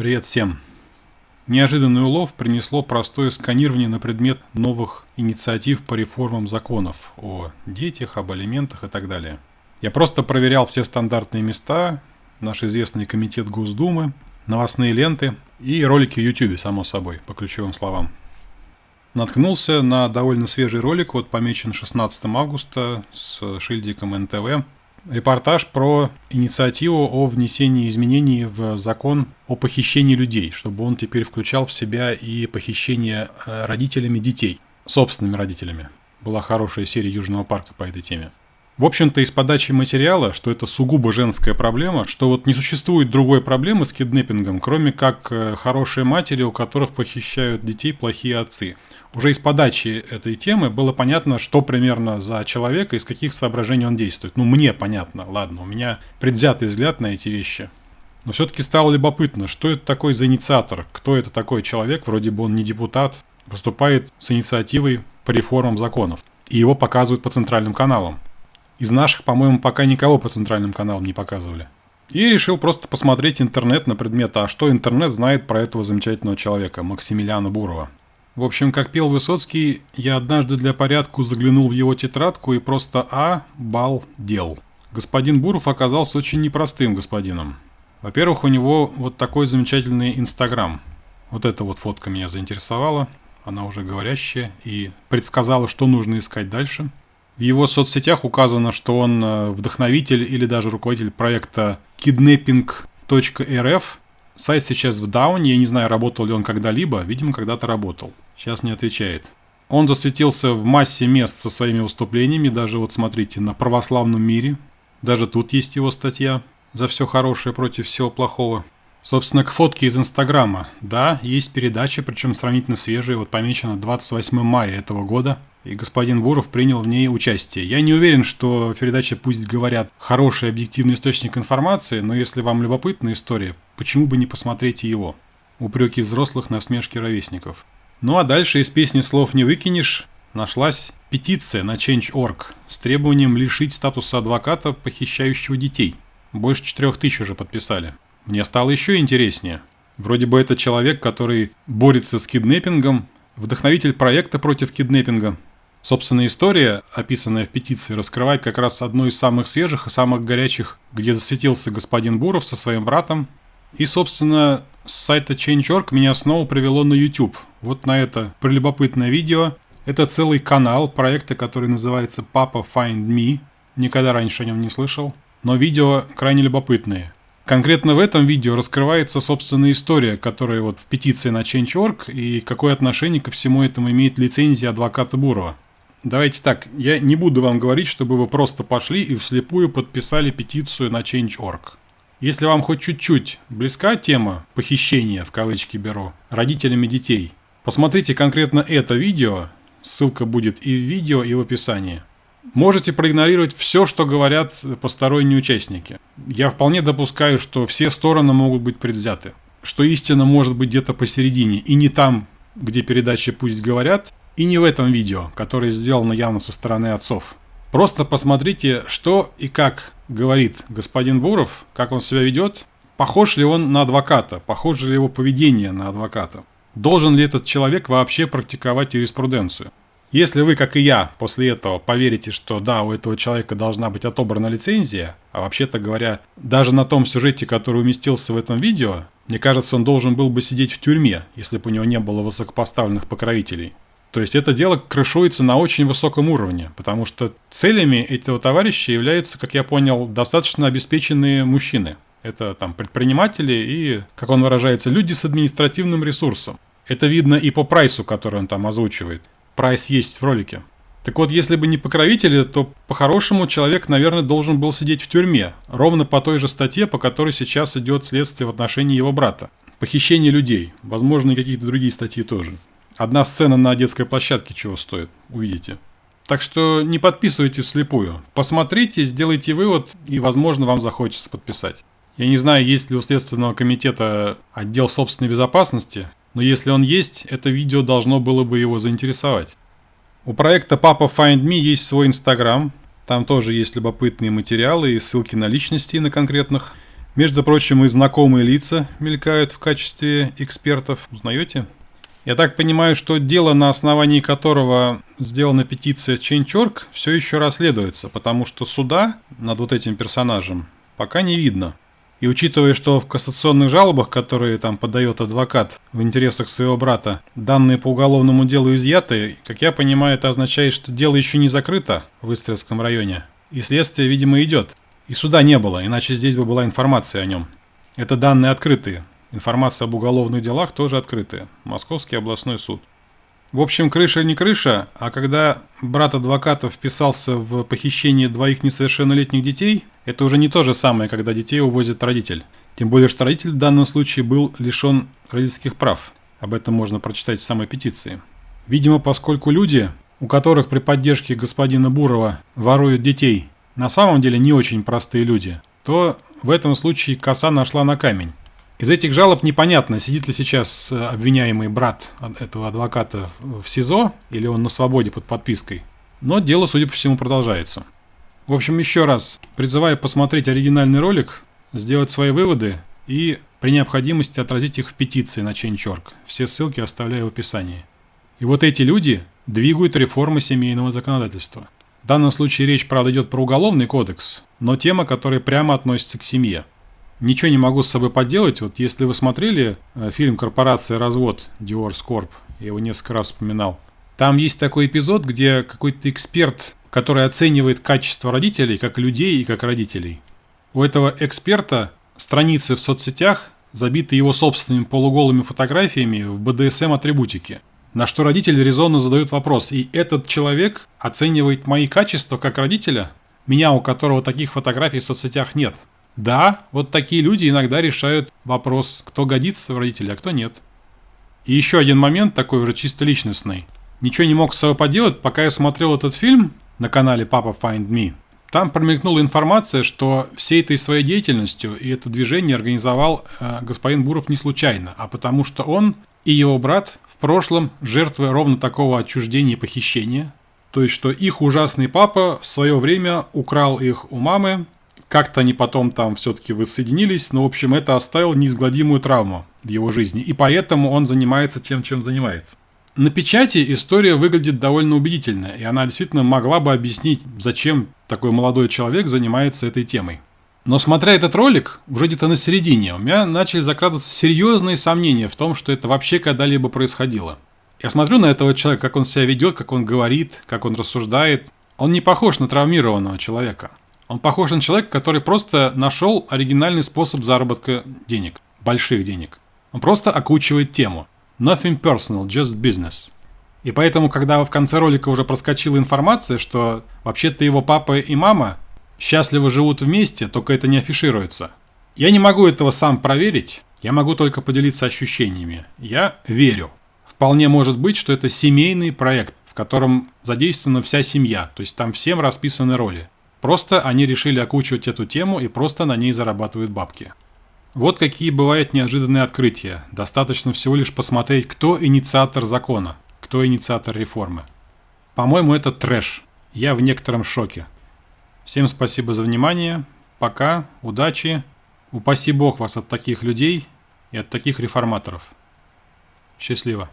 Привет всем! Неожиданный улов принесло простое сканирование на предмет новых инициатив по реформам законов о детях, об алиментах и так далее. Я просто проверял все стандартные места, наш известный комитет Госдумы, новостные ленты и ролики в YouTube, само собой, по ключевым словам. Наткнулся на довольно свежий ролик, вот помечен 16 августа с шильдиком НТВ, репортаж про инициативу о внесении изменений в закон о похищении людей, чтобы он теперь включал в себя и похищение э, родителями детей, собственными родителями. Была хорошая серия Южного парка по этой теме. В общем-то, из подачи материала, что это сугубо женская проблема, что вот не существует другой проблемы с киднеппингом, кроме как э, хорошие матери, у которых похищают детей плохие отцы. Уже из подачи этой темы было понятно, что примерно за человек и из каких соображений он действует. Ну, мне понятно, ладно, у меня предвзятый взгляд на эти вещи. Но все-таки стало любопытно, что это такой за инициатор, кто это такой человек, вроде бы он не депутат, выступает с инициативой по реформам законов. И его показывают по центральным каналам. Из наших, по-моему, пока никого по центральным каналам не показывали. И решил просто посмотреть интернет на предмет, а что интернет знает про этого замечательного человека, Максимилиана Бурова. В общем, как пел Высоцкий, я однажды для порядку заглянул в его тетрадку и просто а бал дел. Господин Буров оказался очень непростым господином. Во-первых, у него вот такой замечательный Инстаграм. Вот эта вот фотка меня заинтересовала. Она уже говорящая и предсказала, что нужно искать дальше – в его соцсетях указано, что он э, вдохновитель или даже руководитель проекта kidnapping.rf. Сайт сейчас в дауне, я не знаю, работал ли он когда-либо, видимо, когда-то работал. Сейчас не отвечает. Он засветился в массе мест со своими выступлениями, даже вот смотрите, на православном мире. Даже тут есть его статья «За все хорошее против всего плохого». Собственно, к фотке из Инстаграма. Да, есть передача, причем сравнительно свежая, вот помечена 28 мая этого года – и господин Буров принял в ней участие. Я не уверен, что передача «Пусть говорят» хороший объективный источник информации, но если вам любопытна история, почему бы не посмотреть его? Упреки взрослых на смешки ровесников. Ну а дальше из песни «Слов не выкинешь» нашлась петиция на Change.org с требованием лишить статуса адвоката, похищающего детей. Больше четырех тысяч уже подписали. Мне стало еще интереснее. Вроде бы это человек, который борется с киднеппингом, вдохновитель проекта против киднеппинга, Собственно, история, описанная в петиции, раскрывает как раз одну из самых свежих и самых горячих, где засветился господин Буров со своим братом. И, собственно, с сайта Change.org меня снова привело на YouTube. Вот на это прелюбопытное видео. Это целый канал проекта, который называется Papa Find Me. Никогда раньше о нем не слышал. Но видео крайне любопытные. Конкретно в этом видео раскрывается собственная история, которая вот в петиции на Change.org и какое отношение ко всему этому имеет лицензия адвоката Бурова. Давайте так, я не буду вам говорить, чтобы вы просто пошли и вслепую подписали петицию на Change.org. Если вам хоть чуть-чуть близка тема похищения, в кавычки беру, родителями детей, посмотрите конкретно это видео, ссылка будет и в видео, и в описании. Можете проигнорировать все, что говорят посторонние участники. Я вполне допускаю, что все стороны могут быть предвзяты. Что истина может быть где-то посередине, и не там, где передачи пусть говорят, и не в этом видео, которое сделано явно со стороны отцов. Просто посмотрите, что и как говорит господин Буров, как он себя ведет, похож ли он на адвоката, похоже ли его поведение на адвоката. Должен ли этот человек вообще практиковать юриспруденцию? Если вы, как и я, после этого поверите, что да, у этого человека должна быть отобрана лицензия, а вообще-то говоря, даже на том сюжете, который уместился в этом видео, мне кажется, он должен был бы сидеть в тюрьме, если бы у него не было высокопоставленных покровителей. То есть это дело крышуется на очень высоком уровне, потому что целями этого товарища являются, как я понял, достаточно обеспеченные мужчины. Это там предприниматели и, как он выражается, люди с административным ресурсом. Это видно и по прайсу, который он там озвучивает. Прайс есть в ролике. Так вот, если бы не покровители, то по-хорошему человек, наверное, должен был сидеть в тюрьме. Ровно по той же статье, по которой сейчас идет следствие в отношении его брата. Похищение людей. Возможно, и какие-то другие статьи тоже. Одна сцена на детской площадке чего стоит, увидите. Так что не подписывайте вслепую. Посмотрите, сделайте вывод, и, возможно, вам захочется подписать. Я не знаю, есть ли у Следственного комитета отдел собственной безопасности, но если он есть, это видео должно было бы его заинтересовать. У проекта Papa Find Me есть свой инстаграм, там тоже есть любопытные материалы и ссылки на личности на конкретных. Между прочим, и знакомые лица мелькают в качестве экспертов. Узнаете? Я так понимаю, что дело, на основании которого сделана петиция Change.org, все еще расследуется, потому что суда над вот этим персонажем пока не видно. И учитывая, что в кассационных жалобах, которые там подает адвокат в интересах своего брата, данные по уголовному делу изъяты, как я понимаю, это означает, что дело еще не закрыто в Истрельском районе. И следствие, видимо, идет. И суда не было, иначе здесь бы была информация о нем. Это данные открытые. Информация об уголовных делах тоже открытая. Московский областной суд. В общем, крыша не крыша, а когда брат адвоката вписался в похищение двоих несовершеннолетних детей, это уже не то же самое, когда детей увозит родитель. Тем более, что родитель в данном случае был лишен родительских прав. Об этом можно прочитать в самой петиции. Видимо, поскольку люди, у которых при поддержке господина Бурова воруют детей, на самом деле не очень простые люди, то в этом случае коса нашла на камень. Из этих жалоб непонятно, сидит ли сейчас э, обвиняемый брат этого адвоката в СИЗО или он на свободе под подпиской. Но дело, судя по всему, продолжается. В общем, еще раз призываю посмотреть оригинальный ролик, сделать свои выводы и при необходимости отразить их в петиции на Change.org. Все ссылки оставляю в описании. И вот эти люди двигают реформы семейного законодательства. В данном случае речь, правда, идет про уголовный кодекс, но тема, которая прямо относится к семье. Ничего не могу с собой поделать. Вот если вы смотрели э, фильм «Корпорация развод» Divorce Corp, я его несколько раз вспоминал, там есть такой эпизод, где какой-то эксперт, который оценивает качество родителей как людей и как родителей. У этого эксперта страницы в соцсетях забиты его собственными полуголыми фотографиями в BDSM-атрибутике. На что родители резонно задают вопрос, и этот человек оценивает мои качества как родителя, меня, у которого таких фотографий в соцсетях нет – да, вот такие люди иногда решают вопрос, кто годится в родителя, а кто нет. И еще один момент такой уже чисто личностный. Ничего не мог с собой поделать, пока я смотрел этот фильм на канале Papa Find Me. Там промелькнула информация, что всей этой своей деятельностью и это движение организовал э, господин Буров не случайно, а потому что он и его брат в прошлом жертвы ровно такого отчуждения и похищения. То есть, что их ужасный папа в свое время украл их у мамы, как-то они потом там все-таки воссоединились, но, в общем, это оставило неизгладимую травму в его жизни, и поэтому он занимается тем, чем занимается. На печати история выглядит довольно убедительно, и она действительно могла бы объяснить, зачем такой молодой человек занимается этой темой. Но смотря этот ролик, уже где-то на середине, у меня начали закрадываться серьезные сомнения в том, что это вообще когда-либо происходило. Я смотрю на этого человека, как он себя ведет, как он говорит, как он рассуждает. Он не похож на травмированного человека. Он похож на человека, который просто нашел оригинальный способ заработка денег, больших денег. Он просто окучивает тему. Nothing personal, just business. И поэтому, когда в конце ролика уже проскочила информация, что вообще-то его папа и мама счастливо живут вместе, только это не афишируется. Я не могу этого сам проверить, я могу только поделиться ощущениями. Я верю. Вполне может быть, что это семейный проект, в котором задействована вся семья, то есть там всем расписаны роли. Просто они решили окучивать эту тему и просто на ней зарабатывают бабки. Вот какие бывают неожиданные открытия. Достаточно всего лишь посмотреть, кто инициатор закона, кто инициатор реформы. По-моему, это трэш. Я в некотором шоке. Всем спасибо за внимание. Пока. Удачи. Упаси Бог вас от таких людей и от таких реформаторов. Счастливо.